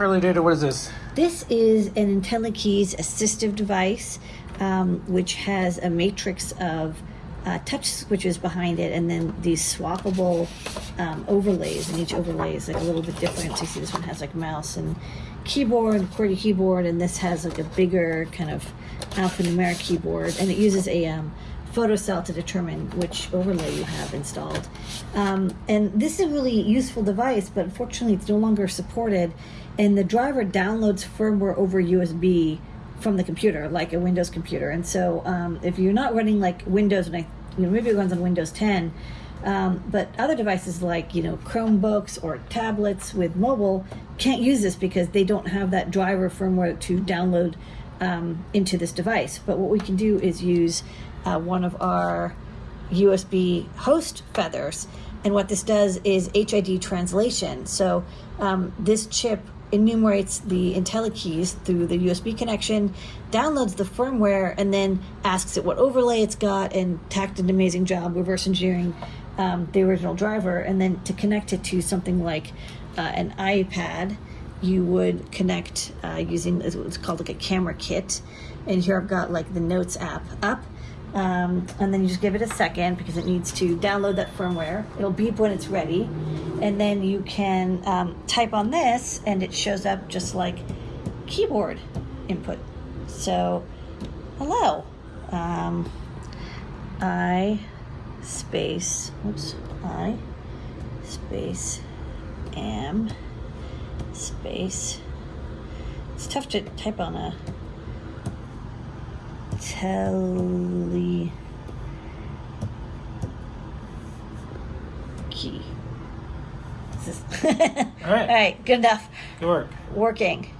Early data, what is this? This is an IntelliKeys assistive device, um, which has a matrix of uh, touch switches behind it, and then these swappable um, overlays. And each overlay is like a little bit different. So you see, this one has like mouse and keyboard, QWERTY keyboard, and this has like a bigger kind of alphanumeric keyboard, and it uses a um, photocell to determine which overlay you have installed. Um, and this is a really useful device, but unfortunately, it's no longer supported. And the driver downloads firmware over USB from the computer, like a Windows computer. And so, um, if you're not running like Windows, and I, you know, maybe it runs on Windows 10, um, but other devices like you know Chromebooks or tablets with mobile can't use this because they don't have that driver firmware to download um, into this device. But what we can do is use uh, one of our USB host feathers. And what this does is HID translation. So um, this chip enumerates the IntelliKeys through the USB connection, downloads the firmware, and then asks it what overlay it's got, and Thach did an amazing job reverse engineering um, the original driver. And then to connect it to something like uh, an iPad, you would connect uh, using what's called like a camera kit. And here I've got like the Notes app up. Um, and then you just give it a second because it needs to download that firmware. It'll beep when it's ready. And then you can um, type on this and it shows up just like keyboard input. So, hello. Um, I space, oops, I space am space. It's tough to type on a telly key. All right. All right, good enough. Good work. Working.